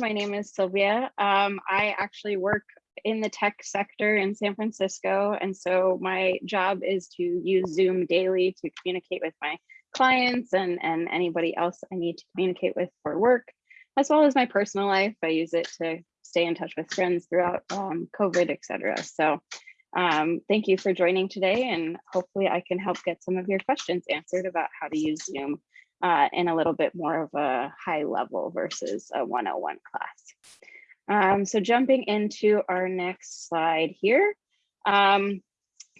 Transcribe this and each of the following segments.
My name is Sylvia. Um, I actually work in the tech sector in San Francisco. And so my job is to use Zoom daily to communicate with my clients and, and anybody else I need to communicate with for work, as well as my personal life. I use it to stay in touch with friends throughout um, COVID, et cetera. So um, thank you for joining today and hopefully I can help get some of your questions answered about how to use Zoom uh, in a little bit more of a high level versus a 101 class. Um, so jumping into our next slide here. Um,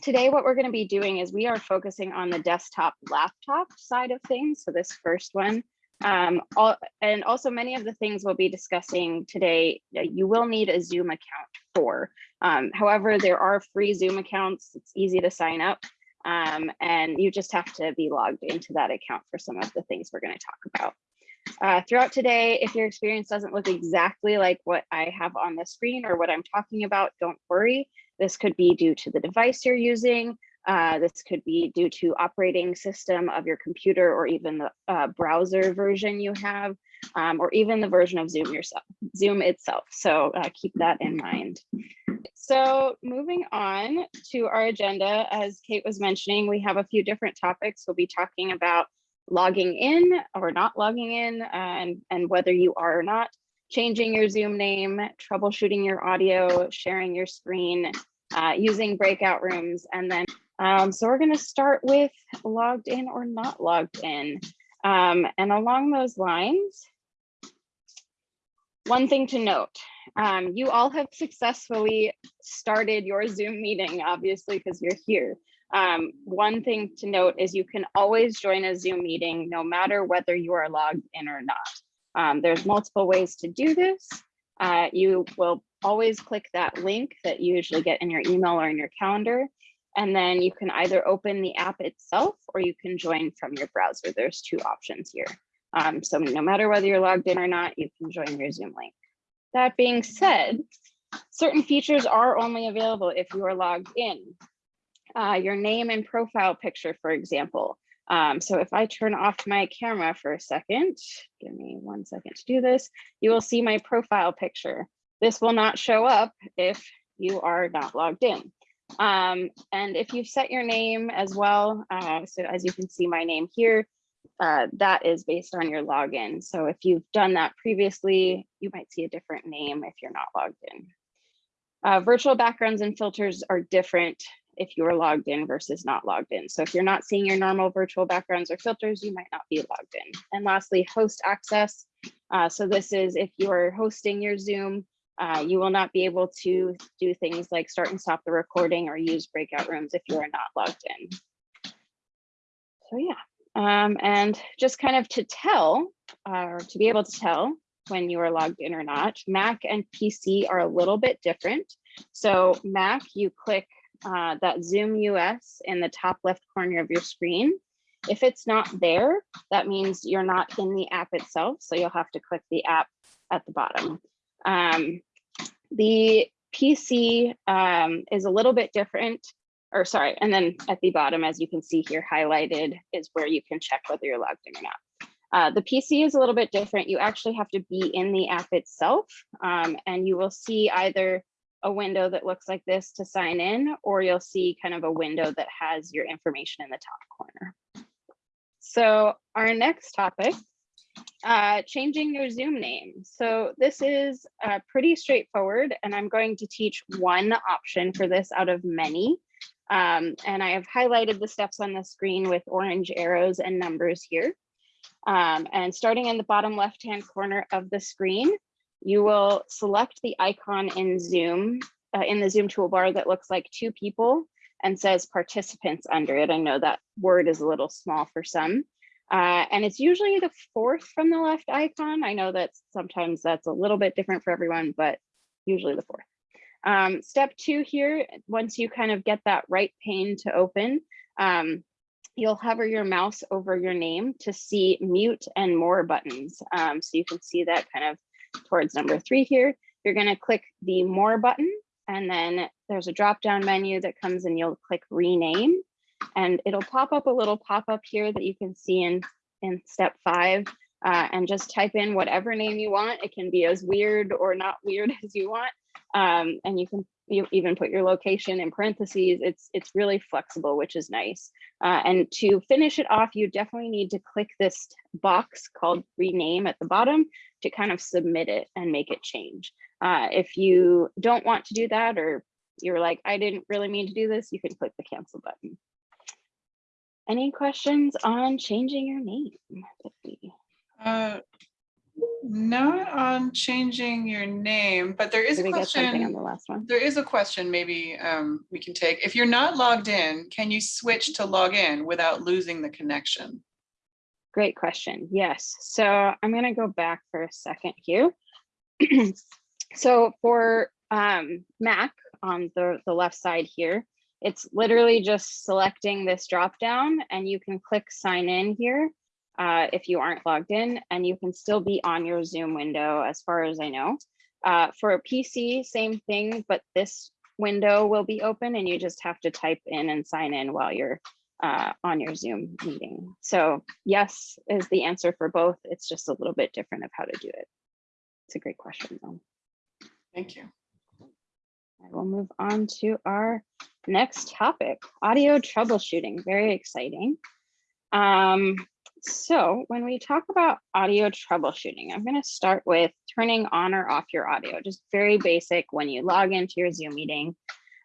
today, what we're going to be doing is we are focusing on the desktop laptop side of things. So this first one, um, all, and also many of the things we'll be discussing today, you will need a Zoom account for. Um, however, there are free Zoom accounts. It's easy to sign up. Um, and you just have to be logged into that account for some of the things we're going to talk about. Uh, throughout today, if your experience doesn't look exactly like what I have on the screen or what I'm talking about, don't worry. This could be due to the device you're using. Uh, this could be due to operating system of your computer or even the uh, browser version you have, um, or even the version of Zoom yourself, Zoom itself. So uh, keep that in mind. So moving on to our agenda, as Kate was mentioning, we have a few different topics. We'll be talking about logging in or not logging in and, and whether you are or not, changing your Zoom name, troubleshooting your audio, sharing your screen, uh, using breakout rooms. And then, um, so we're gonna start with logged in or not logged in. Um, and along those lines, one thing to note, um, you all have successfully started your Zoom meeting, obviously, because you're here. Um, one thing to note is you can always join a Zoom meeting no matter whether you are logged in or not. Um, there's multiple ways to do this. Uh, you will always click that link that you usually get in your email or in your calendar. And then you can either open the app itself or you can join from your browser. There's two options here. Um, so no matter whether you're logged in or not, you can join your Zoom link. That being said, certain features are only available if you are logged in uh, your name and profile picture, for example. Um, so if I turn off my camera for a second, give me one second to do this, you will see my profile picture. This will not show up if you are not logged in. Um, and if you set your name as well, uh, so as you can see my name here, uh, that is based on your login. So if you've done that previously, you might see a different name if you're not logged in. Uh, virtual backgrounds and filters are different if you are logged in versus not logged in. So if you're not seeing your normal virtual backgrounds or filters, you might not be logged in. And lastly, host access. Uh, so this is if you are hosting your Zoom, uh, you will not be able to do things like start and stop the recording or use breakout rooms if you are not logged in. So yeah, um, and just kind of to tell, uh, or to be able to tell when you are logged in or not, Mac and PC are a little bit different. So Mac, you click uh, that Zoom US in the top left corner of your screen. If it's not there, that means you're not in the app itself. So you'll have to click the app at the bottom. Um, the PC um, is a little bit different, or sorry, and then at the bottom, as you can see here highlighted, is where you can check whether you're logged in or not. Uh, the PC is a little bit different. You actually have to be in the app itself, um, and you will see either a window that looks like this to sign in, or you'll see kind of a window that has your information in the top corner. So our next topic, uh, changing your Zoom name. So this is uh, pretty straightforward, and I'm going to teach one option for this out of many. Um, and I have highlighted the steps on the screen with orange arrows and numbers here. Um, and starting in the bottom left-hand corner of the screen, you will select the icon in Zoom, uh, in the Zoom toolbar that looks like two people and says participants under it. I know that word is a little small for some. Uh, and it's usually the fourth from the left icon. I know that sometimes that's a little bit different for everyone, but usually the fourth. Um, step two here, once you kind of get that right pane to open, um, you'll hover your mouse over your name to see mute and more buttons. Um, so you can see that kind of towards number three here, you're going to click the more button and then there's a drop down menu that comes and you'll click rename and it'll pop up a little pop up here that you can see in, in step five uh, and just type in whatever name you want. It can be as weird or not weird as you want. Um, and you can you even put your location in parentheses. It's it's really flexible, which is nice. Uh, and to finish it off, you definitely need to click this box called rename at the bottom to kind of submit it and make it change. Uh, if you don't want to do that or you're like, I didn't really mean to do this, you can click the cancel button. Any questions on changing your name? Uh, Not on changing your name, but there is Did a something on question. the last one? There is a question maybe um, we can take. If you're not logged in, can you switch to log in without losing the connection? Great question. Yes. So I'm going to go back for a second here. so for um, Mac on the, the left side here, it's literally just selecting this drop down and you can click sign in here uh, if you aren't logged in and you can still be on your Zoom window as far as I know. Uh, for a PC, same thing, but this window will be open and you just have to type in and sign in while you're uh, on your Zoom meeting. So yes is the answer for both. It's just a little bit different of how to do it. It's a great question though. Thank you. I will move on to our next topic, audio troubleshooting. Very exciting. Um, so when we talk about audio troubleshooting, I'm going to start with turning on or off your audio, just very basic when you log into your Zoom meeting.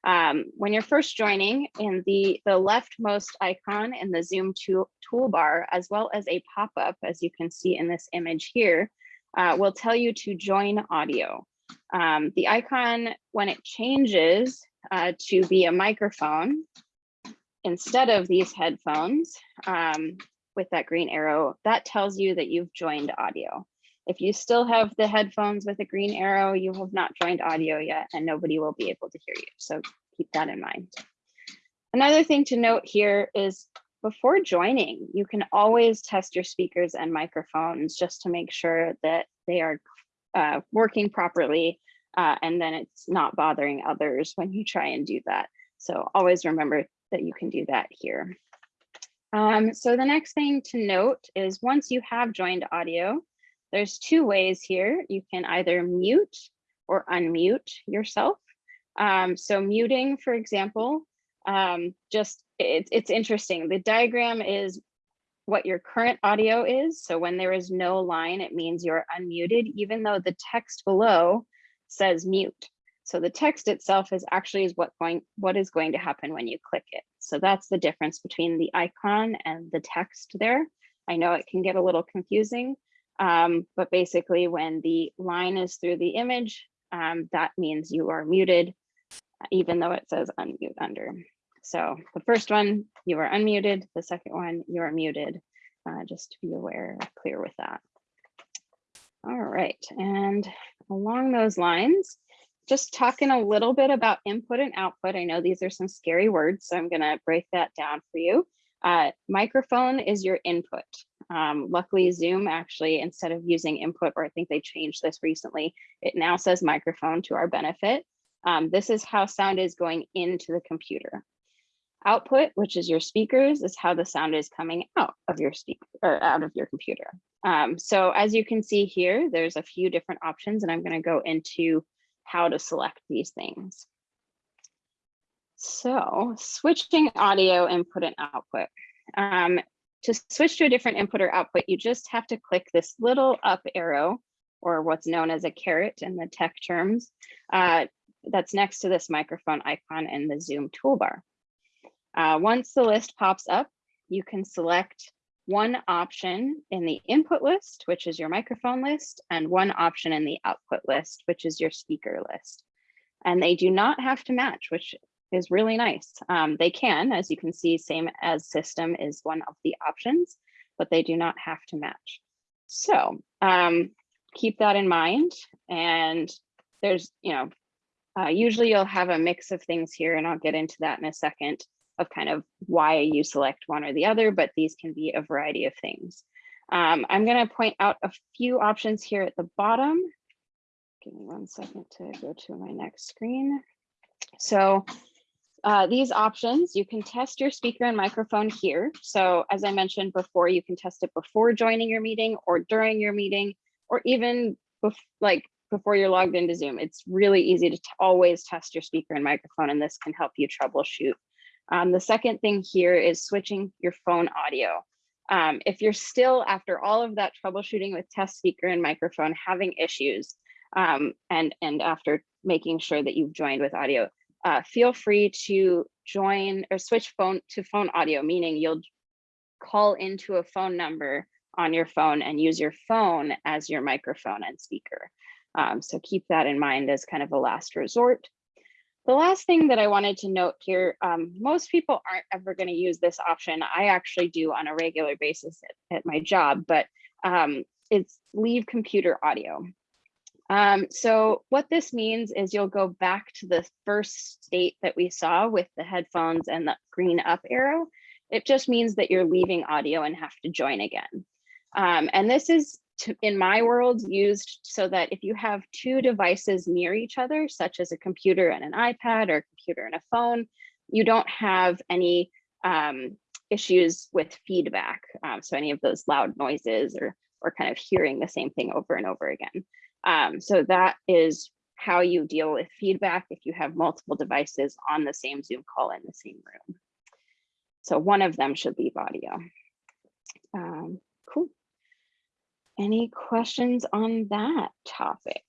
Um, when you're first joining in the, the leftmost icon in the Zoom tool, toolbar, as well as a pop-up, as you can see in this image here, uh, will tell you to join audio. Um, the icon, when it changes uh, to be a microphone, instead of these headphones um, with that green arrow, that tells you that you've joined audio. If you still have the headphones with a green arrow, you have not joined audio yet and nobody will be able to hear you. So keep that in mind. Another thing to note here is before joining, you can always test your speakers and microphones just to make sure that they are uh, working properly uh, and then it's not bothering others when you try and do that. So always remember that you can do that here. Um, so the next thing to note is once you have joined audio, there's two ways here. You can either mute or unmute yourself. Um, so muting, for example, um, just it, it's interesting. The diagram is what your current audio is. So when there is no line, it means you're unmuted, even though the text below says mute. So the text itself is actually is what going what is going to happen when you click it. So that's the difference between the icon and the text there. I know it can get a little confusing, um, but basically when the line is through the image, um, that means you are muted, even though it says unmute under. So the first one, you are unmuted. The second one, you are muted. Uh, just to be aware, clear with that. All right, and along those lines, just talking a little bit about input and output. I know these are some scary words, so I'm gonna break that down for you. Uh, microphone is your input. Um, luckily, Zoom actually, instead of using input, or I think they changed this recently, it now says microphone to our benefit. Um, this is how sound is going into the computer. Output, which is your speakers, is how the sound is coming out of your speaker or out of your computer. Um, so as you can see here, there's a few different options, and I'm going to go into how to select these things. So switching audio input and output. Um, to switch to a different input or output, you just have to click this little up arrow or what's known as a caret in the tech terms uh, that's next to this microphone icon in the Zoom toolbar. Uh, once the list pops up, you can select one option in the input list, which is your microphone list, and one option in the output list, which is your speaker list. And they do not have to match, which is really nice. Um, they can, as you can see, same as system is one of the options, but they do not have to match. So um, keep that in mind. And there's, you know, uh, usually you'll have a mix of things here, and I'll get into that in a second of kind of why you select one or the other, but these can be a variety of things. Um, I'm going to point out a few options here at the bottom. Give me one second to go to my next screen. So uh, these options, you can test your speaker and microphone here. So as I mentioned before, you can test it before joining your meeting or during your meeting, or even bef- like before you're logged into Zoom. It's really easy to always test your speaker and microphone, and this can help you troubleshoot. Um, the second thing here is switching your phone audio. Um, if you're still, after all of that troubleshooting with test speaker and microphone, having issues, um, and, and after making sure that you've joined with audio, uh, feel free to join or switch phone to phone audio, meaning you'll call into a phone number on your phone and use your phone as your microphone and speaker. Um, so keep that in mind as kind of a last resort. The last thing that I wanted to note here, um, most people aren't ever going to use this option. I actually do on a regular basis at, at my job, but um, it's leave computer audio. Um, so what this means is you'll go back to the first state that we saw with the headphones and the green up arrow. It just means that you're leaving audio and have to join again. Um, and this is to, in my world used so that if you have two devices near each other, such as a computer and an iPad or a computer and a phone, you don't have any um, issues with feedback. Um, so any of those loud noises or, or kind of hearing the same thing over and over again. Um, so that is how you deal with feedback if you have multiple devices on the same Zoom call in the same room. So one of them should leave audio. Any questions on that topic?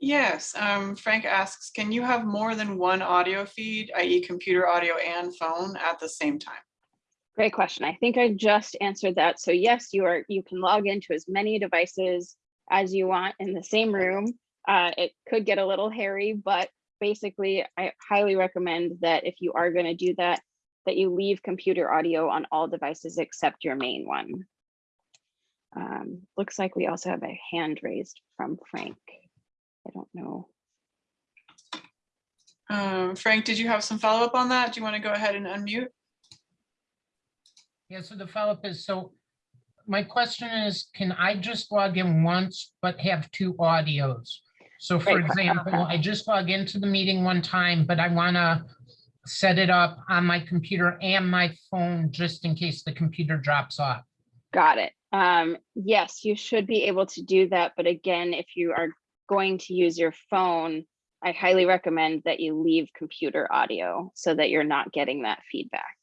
Yes, um, Frank asks, can you have more than one audio feed, i.e. computer audio and phone at the same time? Great question. I think I just answered that. So yes, you are you can log into as many devices as you want in the same room. Uh, it could get a little hairy, but basically I highly recommend that if you are going to do that, that you leave computer audio on all devices except your main one. Um, looks like we also have a hand raised from Frank. I don't know. Um, Frank, did you have some follow-up on that? Do you want to go ahead and unmute? Yeah, so the follow-up is, so my question is, can I just log in once but have two audios? So for Great example, I just log into the meeting one time, but I want to set it up on my computer and my phone just in case the computer drops off. Got it. Um, yes, you should be able to do that. But again, if you are going to use your phone, I highly recommend that you leave computer audio so that you're not getting that feedback.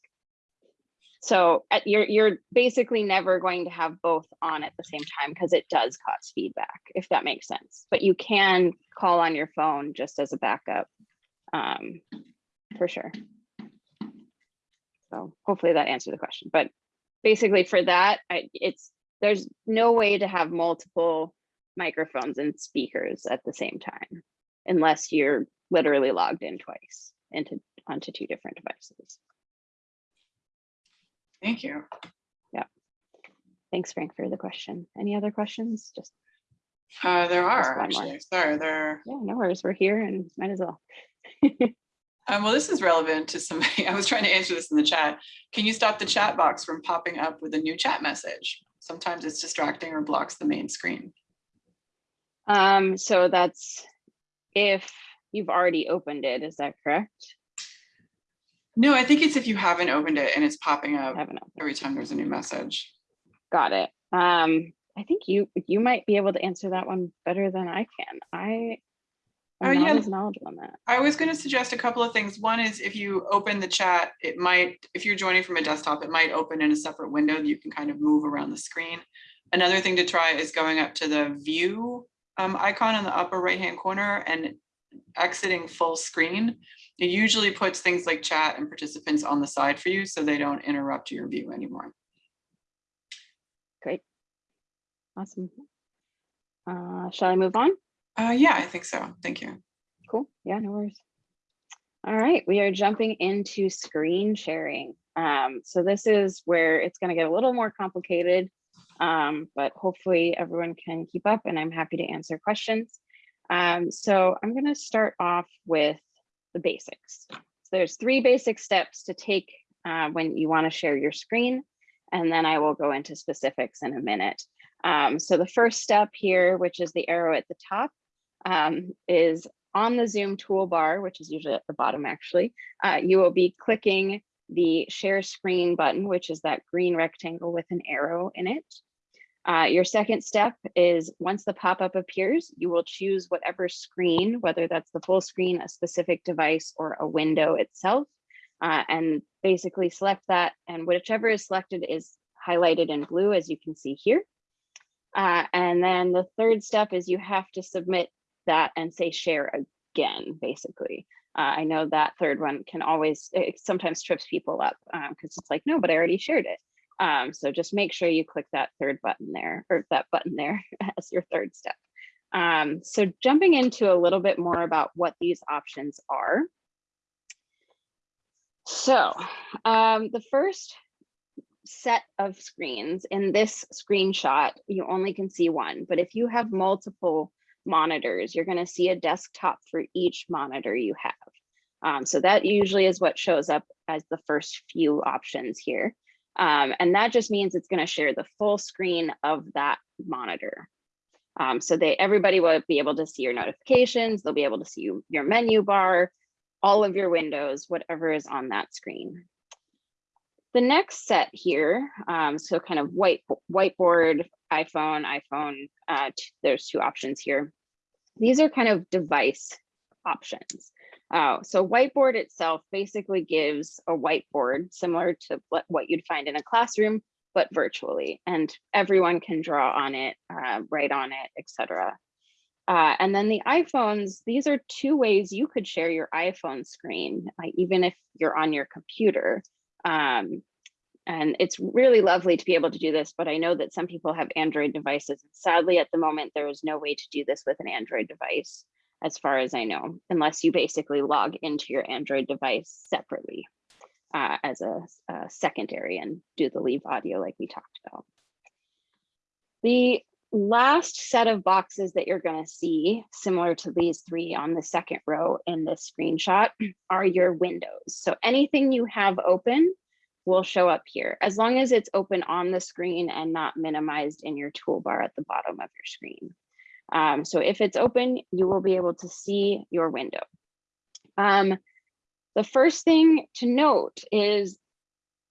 So at, you're, you're basically never going to have both on at the same time because it does cause feedback, if that makes sense. But you can call on your phone just as a backup, um, for sure. So hopefully that answered the question, but basically for that, I, it's, there's no way to have multiple microphones and speakers at the same time unless you're literally logged in twice into onto two different devices. Thank you. Yeah. Thanks, Frank, for the question. Any other questions? Just, Uh, there are one more. actually, sorry, there, yeah, no worries. We're here and might as well. um, well, this is relevant to somebody, I was trying to answer this in the chat. Can you stop the chat box from popping up with a new chat message? Sometimes it's distracting or blocks the main screen. Um, so that's if you've already opened it, is that correct? No, I think it's if you haven't opened it and it's popping up every time there's a new message. Got it. Um, I think you, you might be able to answer that one better than I can. I Oh, yeah. not as knowledgeable on that. I was going to suggest a couple of things. One is if you open the chat, it might, if you're joining from a desktop, it might open in a separate window that you can kind of move around the screen. Another thing to try is going up to the view um, icon in the upper right hand corner and exiting full screen. It usually puts things like chat and participants on the side for you so they don't interrupt your view anymore. Great. Awesome. Uh, shall I move on? Uh, yeah, I think so. Thank you. Cool. Yeah, no worries. All right, we are jumping into screen sharing. Um, so this is where it's going to get a little more complicated, um, but hopefully everyone can keep up and I'm happy to answer questions. Um, so I'm going to start off with the basics. So there's three basic steps to take uh, when you want to share your screen, and then I will go into specifics in a minute. Um, so the first step here, which is the arrow at the top, um, is on the Zoom toolbar, which is usually at the bottom actually, uh, you will be clicking the share screen button, which is that green rectangle with an arrow in it. Uh, your second step is once the pop-up appears, you will choose whatever screen, whether that's the full screen, a specific device, or a window itself, uh, and basically select that. And whichever is selected is highlighted in blue, as you can see here. Uh, and then the third step is you have to submit that and say share again, basically. Uh, I know that third one can always, sometimes trips people up because it's like, no, but I already shared it. Um, so just make sure you click that third button there or that button there as your third step. Um, so jumping into a little bit more about what these options are. So um, the first set of screens in this screenshot, you only can see one, but if you have multiple monitors, you're going to see a desktop for each monitor you have. Um, so that usually is what shows up as the first few options here. Um, and that just means it's going to share the full screen of that monitor. Um, so they everybody will be able to see your notifications, they'll be able to see you, your menu bar, all of your windows, whatever is on that screen. The next set here, um, so kind of white whiteboard, iPhone, iPhone, uh, there's two options here. These are kind of device options. Uh, so whiteboard itself basically gives a whiteboard similar to what, you'd find in a classroom, but virtually, and everyone can draw on it, uh, write on it, etc. Uh, and then the iPhones, these are two ways you could share your iPhone screen, even if you're on your computer. Um, and it's really lovely to be able to do this, but I know that some people have Android devices. Sadly, at the moment, there is no way to do this with an Android device, as far as I know, unless you basically log into your Android device separately uh, as a, a secondary and do the leave audio like we talked about. The last set of boxes that you're going to see, similar to these three on the second row in this screenshot, are your windows. So anything you have open will show up here, as long as it's open on the screen and not minimized in your toolbar at the bottom of your screen. Um, so if it's open, you will be able to see your window. Um, the first thing to note is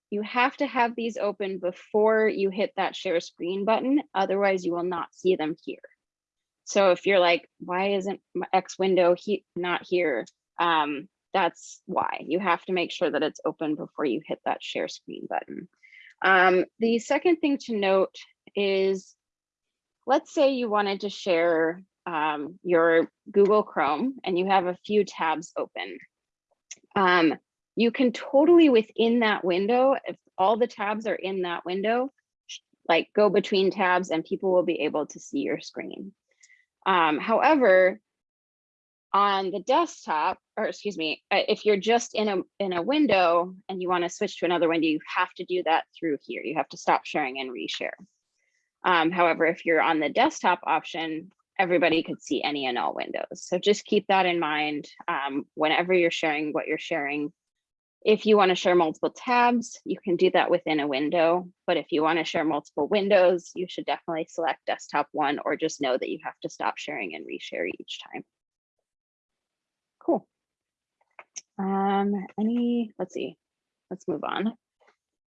you have to have these open before you hit that share screen button, otherwise you will not see them here. So if you're like, why isn't my X window he not here? Um, that's why you have to make sure that it's open before you hit that share screen button. Um, the second thing to note is, let's say you wanted to share um, your Google Chrome and you have a few tabs open. Um, you can totally within that window, if all the tabs are in that window, like go between tabs and people will be able to see your screen. Um, however, on the desktop, or excuse me, uh, if you're just in a in a window and you want to switch to another window, you have to do that through here. You have to stop sharing and reshare. Um, however, if you're on the desktop option, everybody could see any and all windows. So just keep that in mind um, whenever you're sharing what you're sharing. If you want to share multiple tabs, you can do that within a window. But if you want to share multiple windows, you should definitely select desktop one or just know that you have to stop sharing and reshare each time. Cool. Um, any, let's see, let's move on.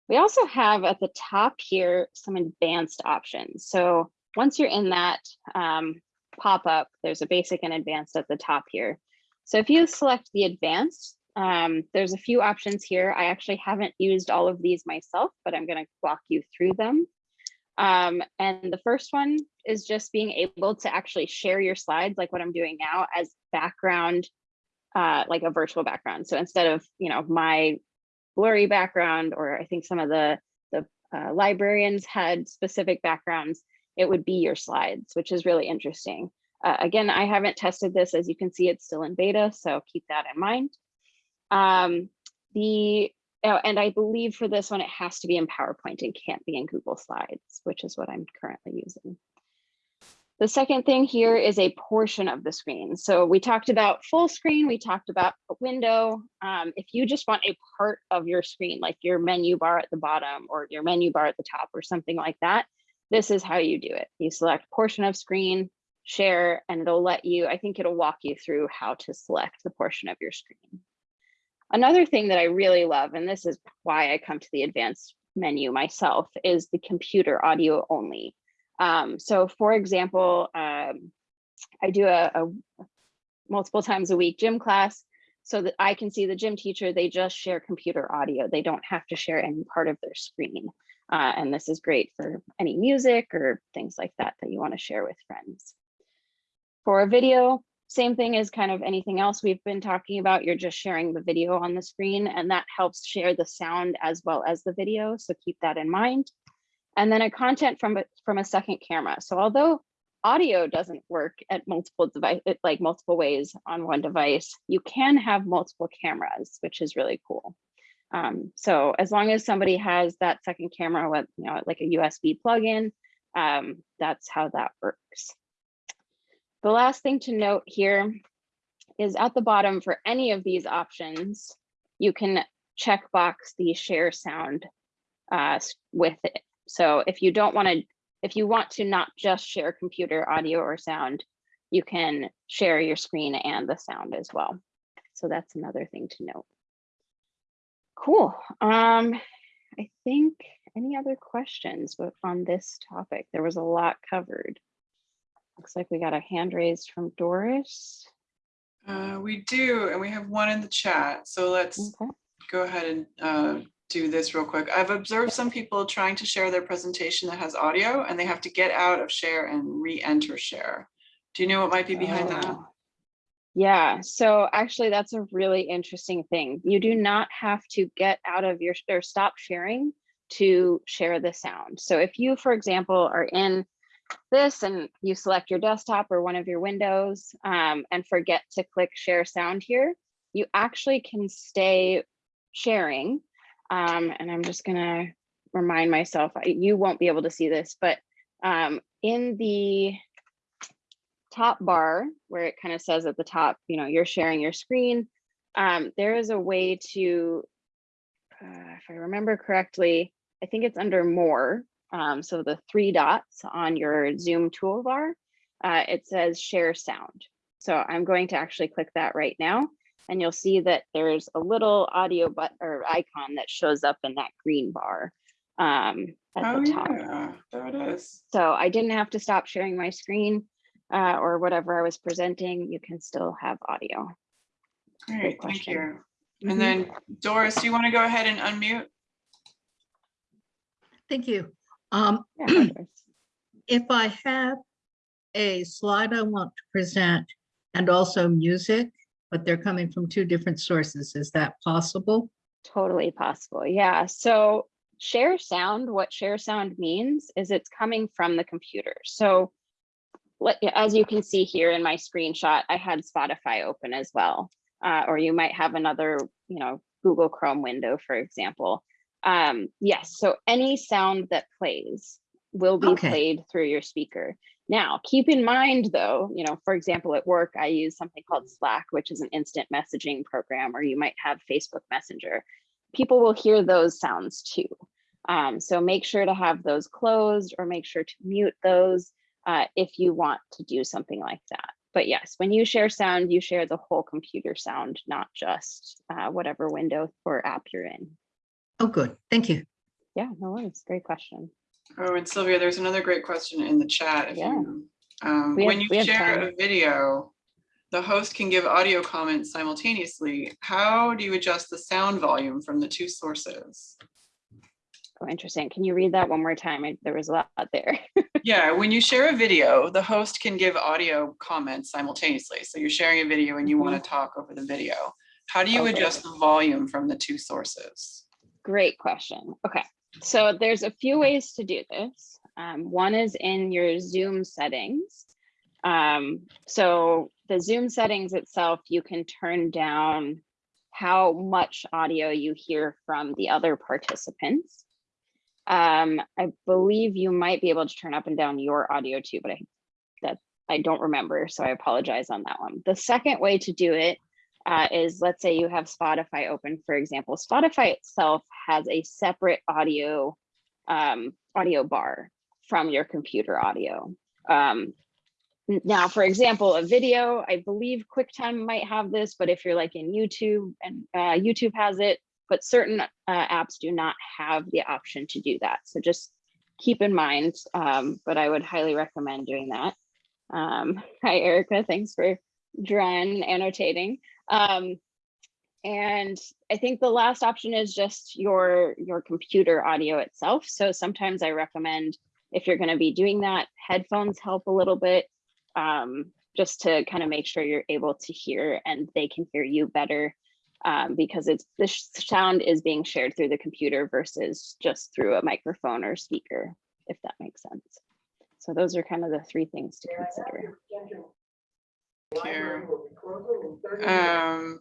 We also have at the top here some advanced options. So once you're in that um, pop-up, there's a basic and advanced at the top here. So if you select the advanced, um, there's a few options here. I actually haven't used all of these myself, but I'm going to walk you through them. Um, and the first one is just being able to actually share your slides like what I'm doing now as background uh, like a virtual background. So instead of, you know, my blurry background, or I think some of the, the uh, librarians had specific backgrounds, it would be your slides, which is really interesting. Uh, again, I haven't tested this. As you can see, it's still in beta, so keep that in mind. Um, the oh, and I believe for this one, it has to be in PowerPoint and can't be in Google Slides, which is what I'm currently using. The second thing here is a portion of the screen. So we talked about full screen, we talked about a window. Um, if you just want a part of your screen, like your menu bar at the bottom or your menu bar at the top or something like that, this is how you do it. You select portion of screen, share, and it'll let you, I think it'll walk you through how to select the portion of your screen. Another thing that I really love, and this is why I come to the advanced menu myself, is the computer audio only. Um, so for example, um, I do a, a multiple times a week gym class so that I can see the gym teacher, they just share computer audio. They don't have to share any part of their screen. Uh, and this is great for any music or things like that that you want to share with friends. For a video, same thing as kind of anything else we've been talking about. You're just sharing the video on the screen and that helps share the sound as well as the video. So keep that in mind. And then a content from, a- from a second camera. So although audio doesn't work at multiple device, like multiple ways on one device, you can have multiple cameras, which is really cool. Um, so as long as somebody has that second camera with, you know, like a USB plug-in, um, that's how that works. The last thing to note here is at the bottom for any of these options, you can check box the share sound uh, with it. So if you don't want to, if you want to not just share computer audio or sound, you can share your screen and the sound as well. So that's another thing to note. Cool. Um, I think any other questions with- on this topic? There was a lot covered. Looks like we got a hand raised from Doris. Uh, we do, and we have one in the chat. So let's Okay. go ahead and uh, do this real quick. I've observed some people trying to share their presentation that has audio and they have to get out of share and re-enter share. Do you know what might be behind that? Oh. Yeah, so actually that's a really interesting thing. You do not have to get out of your, or stop sharing to share the sound. So if you, for example, are in this and you select your desktop or one of your windows um, and forget to click share sound here, you actually can stay sharing. Um, and I'm just gonna remind myself, you won't be able to see this, but um, in the top bar where it kind of says at the top, you know, you're sharing your screen. Um, there is a way to, uh, if I remember correctly, I think it's under more. Um, so the three dots on your Zoom toolbar, uh, it says share sound. So I'm going to actually click that right now. And you'll see that there's a little audio but or icon that shows up in that green bar um, at Oh, the top. yeah, there it is. So I didn't have to stop sharing my screen uh, or whatever I was presenting. You can still have audio. Great, thank question. you. Mhm. And then Doris, do you want to go ahead and unmute? Thank you. Um, Yeah, if I have a slide I want to present and also music, but they're coming from two different sources, is that possible? Totally possible. Yeah. So share sound, what share sound means is it's coming from the computer. So as you can see here in my screenshot, I had Spotify open as well. Uh, or you might have another, you know, Google Chrome window, for example. Um, yes, so any sound that plays will be Okay. played through your speaker. Now, keep in mind though, you know, for example, at work, I use something called Slack, which is an instant messaging program, or you might have Facebook Messenger. People will hear those sounds too. Um, so make sure to have those closed or make sure to mute those uh, if you want to do something like that. But yes, when you share sound, you share the whole computer sound, not just uh, whatever window or app you're in. Oh, good. Thank you. Yeah, no worries. Great question. Oh, and Sylvia, there's another great question in the chat. If Yeah. you, um, We when you share time. a video, the host can give audio comments simultaneously. How do you adjust the sound volume from the two sources? Oh, interesting. Can you read that one more time? I, there was a lot there. Yeah, when you share a video, the host can give audio comments simultaneously. So you're sharing a video and you want to talk over the video. How do you. Okay. adjust the volume from the two sources? Great question. Okay, so there's a few ways to do this. Um, one is in your Zoom settings. Um, so the Zoom settings itself, you can turn down how much audio you hear from the other participants. Um, I believe you might be able to turn up and down your audio too, but I that I don't remember, so I apologize on that one. The second way to do it uh, is let's say you have Spotify open, for example. Spotify itself has a separate audio um, audio bar from your computer audio. Um, Now, for example, a video, I believe QuickTime might have this, but if you're like in YouTube and uh, YouTube has it, but certain uh, apps do not have the option to do that. So just keep in mind, um, but I would highly recommend doing that. Um, hi, Erica, thanks for drawing, annotating. Um, and I think the last option is just your, your computer audio itself. So sometimes I recommend if you're gonna be doing that, headphones help a little bit um, just to kind of make sure you're able to hear and they can hear you better um, because it's the sound is being shared through the computer versus just through a microphone or speaker, if that makes sense. So those are kind of the three things to consider. Here. Um,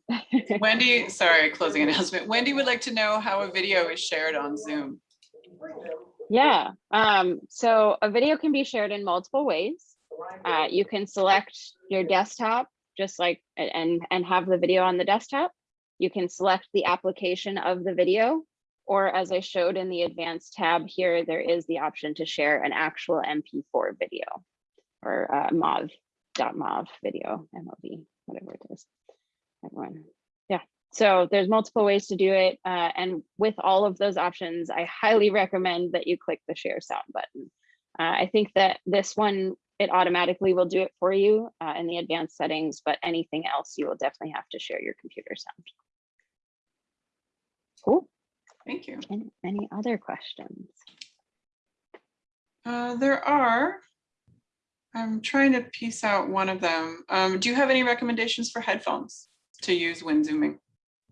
Wendy, sorry, closing announcement. Wendy would like to know how a video is shared on Zoom. Yeah, um, so a video can be shared in multiple ways. Uh, you can select your desktop, just like, and, and have the video on the desktop. You can select the application of the video, or as I showed in the advanced tab here, there is the option to share an actual MP4 video or uh, MOV, dot .mov video, MOV, whatever it is. Everyone, yeah. So there's multiple ways to do it. uh, and with all of those options, I highly recommend that you click the share sound button. Uh, I think that this one, it automatically will do it for you uh, in the advanced settings, but anything else, you will definitely have to share your computer sound. Cool. Thank you. Any, any other questions? Uh, there are. I'm trying to piece out one of them. Um, do you have any recommendations for headphones to use when zooming?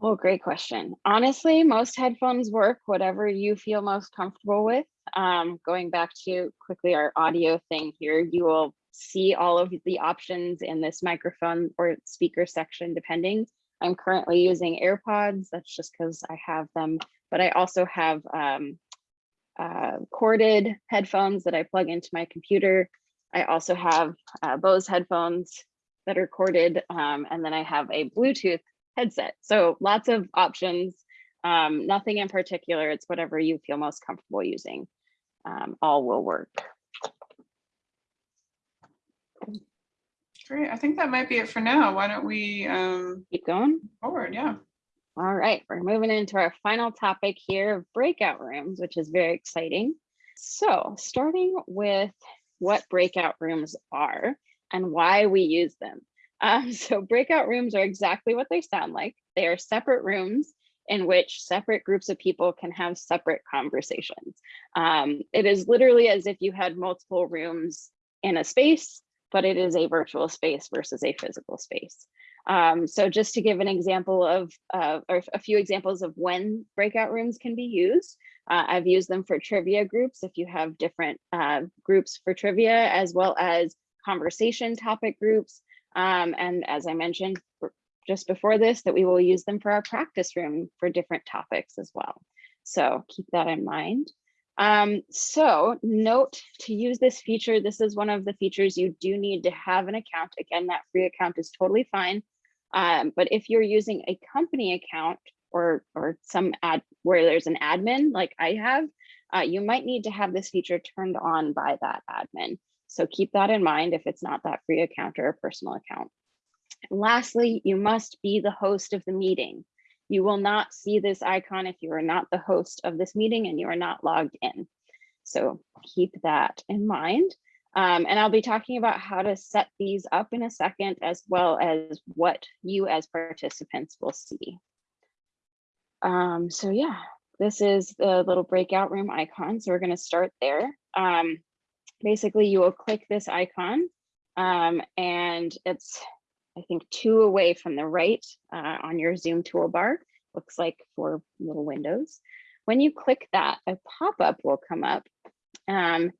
Oh, great question. Honestly, most headphones work, whatever you feel most comfortable with. Um, going back to quickly our audio thing here, you will see all of the options in this microphone or speaker section, depending. I'm currently using AirPods. That's just because I have them, but I also have um, uh, corded headphones that I plug into my computer. I also have uh, Bose headphones that are corded, um, and then I have a Bluetooth headset. So lots of options, um, nothing in particular. It's whatever you feel most comfortable using. Um, all will work. Great, I think that might be it for now. Why don't we um, Keep going. forward? Yeah. All right, we're moving into our final topic here of breakout rooms, which is very exciting. So starting with what breakout rooms are and why we use them. Um, so breakout rooms are exactly what they sound like. They are separate rooms in which separate groups of people can have separate conversations. Um, it is literally as if you had multiple rooms in a space, but it is a virtual space versus a physical space. Um, so just to give an example of, uh, or a few examples of when breakout rooms can be used, uh, I've used them for trivia groups if you have different uh, groups for trivia, as well as conversation topic groups. Um, and as I mentioned just before this, that we will use them for our practice room for different topics as well. So keep that in mind. Um, so note to use this feature, this is one of the features you do need to have an account. Again, that free account is totally fine. Um, but if you're using a company account or, or some ad where there's an admin like I have, uh, you might need to have this feature turned on by that admin. So keep that in mind if it's not that free account or a personal account. And lastly, you must be the host of the meeting. You will not see this icon if you are not the host of this meeting and you are not logged in. So keep that in mind. Um, and I'll be talking about how to set these up in a second, as well as what you as participants will see. Um, so yeah, this is the little breakout room icon. So we're gonna start there. Um, basically, you will click this icon um, and it's, I think, two away from the right uh, on your Zoom toolbar. Looks like four little windows. When you click that, a pop-up will come up. Um,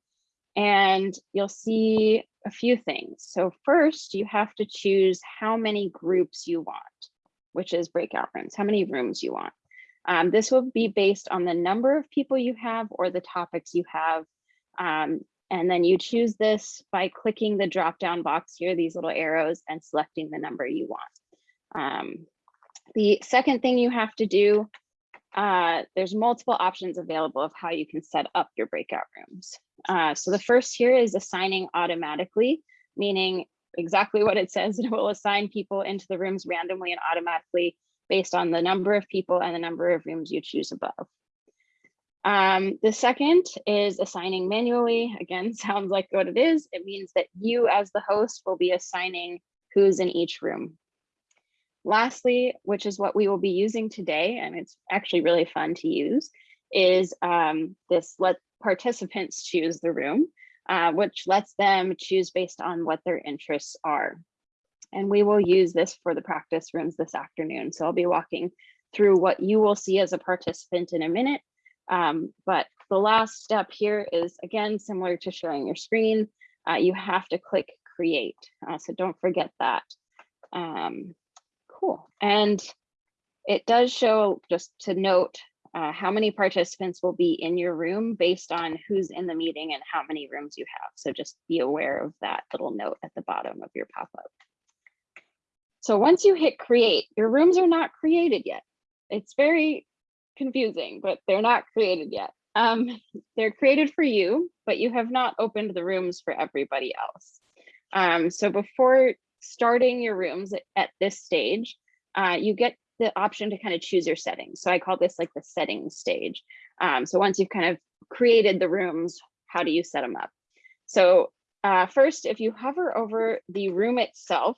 and you'll see a few things. So first, you have to choose how many groups you want, which is breakout rooms, how many rooms you want. Um, this will be based on the number of people you have or the topics you have. Um, and then you choose this by clicking the drop-down box here, these little arrows, and selecting the number you want. Um, the second thing you have to do, uh, there's multiple options available of how you can set up your breakout rooms. Uh, so the first here is assigning automatically. meaning exactly what it says. It will assign people into the rooms randomly and automatically based on the number of people and the number of rooms you choose above. Um, the second is assigning manually. Again, sounds like what it is. It means that you as the host will be assigning who's in each room. Lastly, which is what we will be using today, and it's actually really fun to use, is um, this let participants choose the room, uh, which lets them choose based on what their interests are. And we will use this for the practice rooms this afternoon. So I'll be walking through what you will see as a participant in a minute. Um, but the last step here is again, similar to sharing your screen. Uh, you have to click create. Uh, so don't forget that. Um, cool. And it does show just to note uh, how many participants will be in your room based on who's in the meeting and how many rooms you have. So just be aware of that little note at the bottom of your pop-up. So once you hit create, your rooms are not created yet. It's very confusing, but they're not created yet. Um, they're created for you, but you have not opened the rooms for everybody else. Um, so before starting your rooms at, this stage, uh, you get the option to kind of choose your settings. So I call this like the settings stage. Um, so once you've kind of created the rooms, how do you set them up? So uh, first, if you hover over the room itself,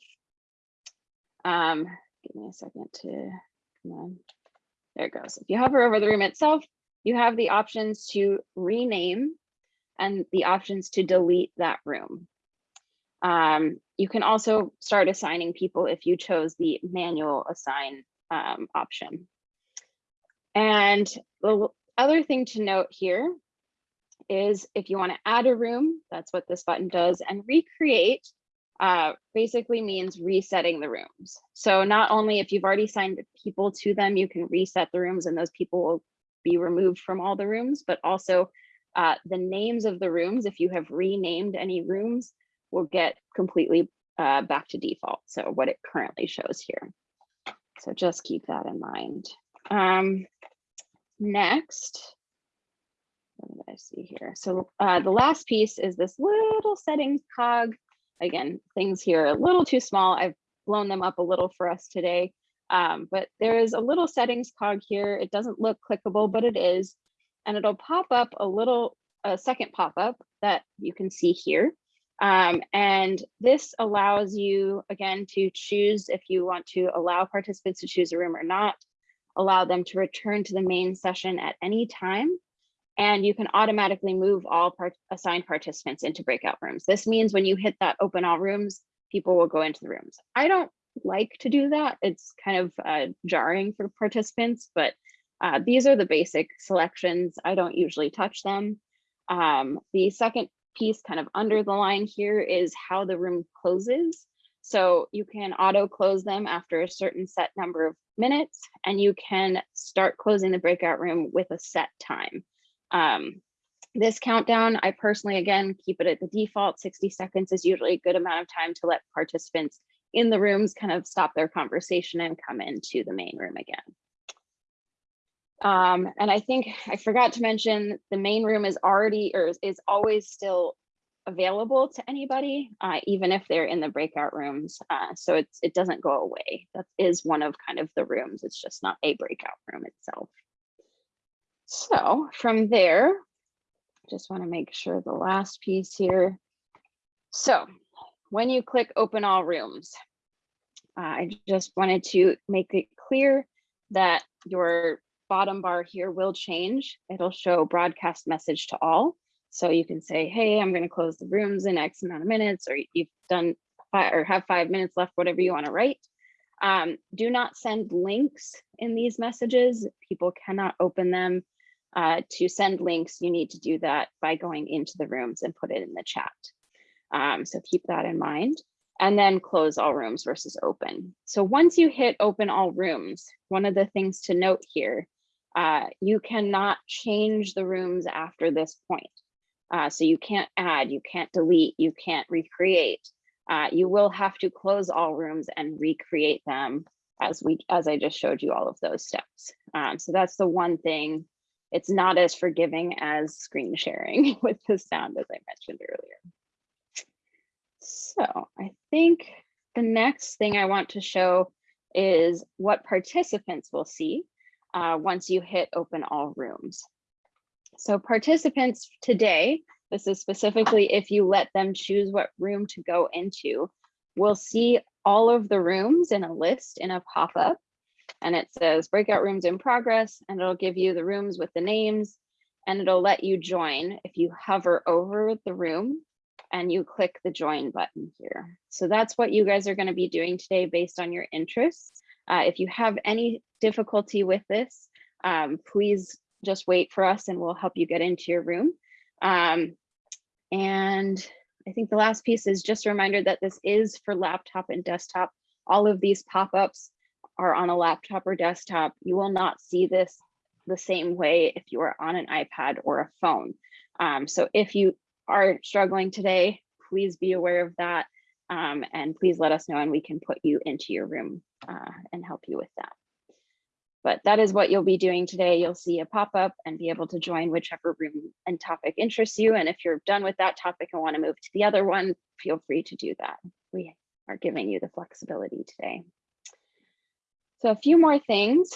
um, give me a second to, come on, there it goes. If you hover over the room itself, you have the options to rename and the options to delete that room. Um, you can also start assigning people if you chose the manual assign um, option. And the other thing to note here is if you want to add a room, that's what this button does, and recreate uh, basically means resetting the rooms. So not only if you've already signed people to them, you can reset the rooms and those people will be removed from all the rooms, but also uh, the names of the rooms, if you have renamed any rooms, will get completely uh, back to default. So what it currently shows here. So just keep that in mind. Um, next, what did I see here? So uh, the last piece is this little settings cog. Again, things here are a little too small. I've blown them up a little for us today. Um, but there is a little settings cog here. It doesn't look clickable, but it is. And it'll pop up a little, a second pop-up that you can see here. Um, and this allows you, again, to choose if you want to allow participants to choose a room or not, allow them to return to the main session at any time, and you can automatically move all part assigned participants into breakout rooms. This means when you hit that open all rooms, people will go into the rooms. I don't like to do that. It's kind of uh, jarring for participants, but uh, these are the basic selections. I don't usually touch them. Um, the second piece kind of under the line here is how the room closes. So you can auto close them after a certain set number of minutes, and you can start closing the breakout room with a set time. Um, this countdown, I personally, again, keep it at the default. 60 seconds is usually a good amount of time to let participants in the rooms kind of stop their conversation and come into the main room again. Um, and I think I forgot to mention the main room is already or is, always still available to anybody, uh, even if they're in the breakout rooms. Uh, so it's it doesn't go away. That is one of kind of the rooms. It's just not a breakout room itself. So from there, just want to make sure the last piece here. So when you click open all rooms, uh, I just wanted to make it clear that your bottom bar here will change. It'll show broadcast message to all. So you can say, hey, I'm going to close the rooms in X amount of minutes, or you've done five or have five minutes left, whatever you want to write. Um, do not send links in these messages. People cannot open them. Uh, to send links, you need to do that by going into the rooms and put it in the chat. Um, so keep that in mind and then close all rooms versus open. So once you hit open all rooms, one of the things to note here uh, you cannot change the rooms after this point. Uh, so you can't add, you can't delete, you can't recreate. Uh, you will have to close all rooms and recreate them as we as I just showed you all of those steps. Um, so that's the one thing. It's not as forgiving as screen sharing with the sound as I mentioned earlier. So I think the next thing I want to show is what participants will see uh, once you hit open all rooms. So participants today, this is specifically if you let them choose what room to go into, will see all of the rooms in a list in a pop-up. And it says breakout rooms in progress, and it'll give you the rooms with the names, and it'll let you join if you hover over the room and you click the join button here. So that's what you guys are going to be doing today based on your interests. Uh, if you have any difficulty with this, um, please just wait for us and we'll help you get into your room. Um, and I think the last piece is just a reminder that this is for laptop and desktop. All of these pop-ups are on a laptop or desktop. You will not see this the same way if you are on an iPad or a phone. Um, so if you are struggling today, please be aware of that. Um, and please let us know and we can put you into your room uh, and help you with that. But that is what you'll be doing today. You'll see a pop-up and be able to join whichever room and topic interests you. And if you're done with that topic and want to move to the other one, feel free to do that. We are giving you the flexibility today. So a few more things.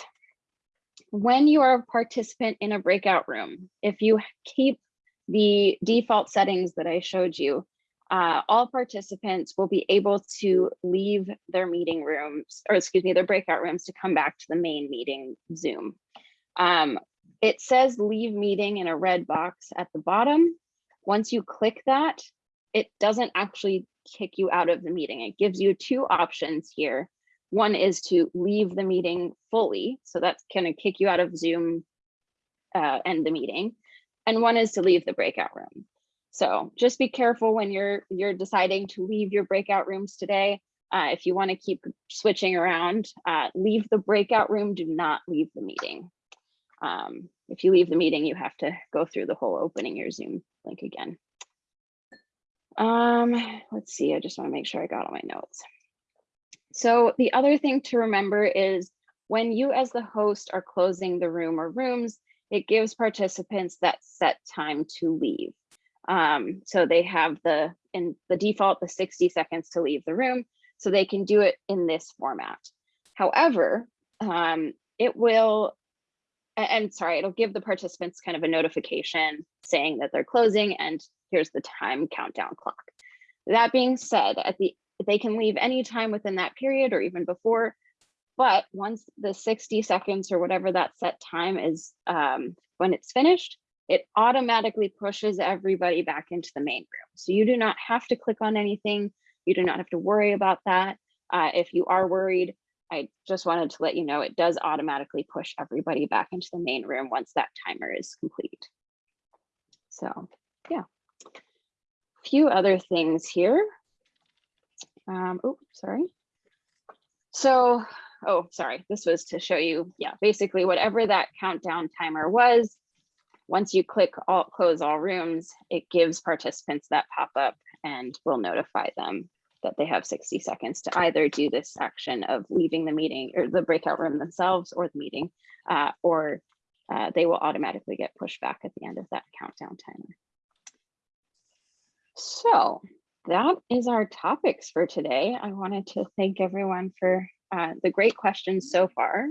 When you are a participant in a breakout room, if you keep the default settings that I showed you, uh, all participants will be able to leave their meeting rooms, or excuse me, their breakout rooms to come back to the main meeting Zoom. Um, it says leave meeting in a red box at the bottom. Once you click that, it doesn't actually kick you out of the meeting. It gives you two options here. One is to leave the meeting fully. So that's gonna kick you out of Zoom uh, and the meeting. And one is to leave the breakout room. So just be careful when you're you're deciding to leave your breakout rooms today. Uh, if you want to keep switching around, uh, leave the breakout room, do not leave the meeting. Um, if you leave the meeting, you have to go through the whole opening your Zoom link again. Um, let's see, I just want to make sure I got all my notes. So the other thing to remember is when you as the host are closing the room or rooms, it gives participants that set time to leave. Um, so they have the, in the default, the 60 seconds to leave the room, so they can do it in this format. However, um, it will, and sorry, it'll give the participants kind of a notification saying that they're closing and here's the time countdown clock. That being said, at the they can leave any time within that period or even before, but once the 60 seconds or whatever that set time is um, when it's finished, it automatically pushes everybody back into the main room. So you do not have to click on anything. You do not have to worry about that. Uh, if you are worried, I just wanted to let you know it does automatically push everybody back into the main room once that timer is complete. So yeah, a few other things here. Um, oh, sorry. So, oh, sorry, this was to show you, yeah, basically whatever that countdown timer was, once you click all close all rooms, it gives participants that pop up and will notify them that they have 60 seconds to either do this action of leaving the meeting or the breakout room themselves or the meeting, uh, or uh, they will automatically get pushed back at the end of that countdown timer. So that is our topics for today. I wanted to thank everyone for uh, the great questions so far.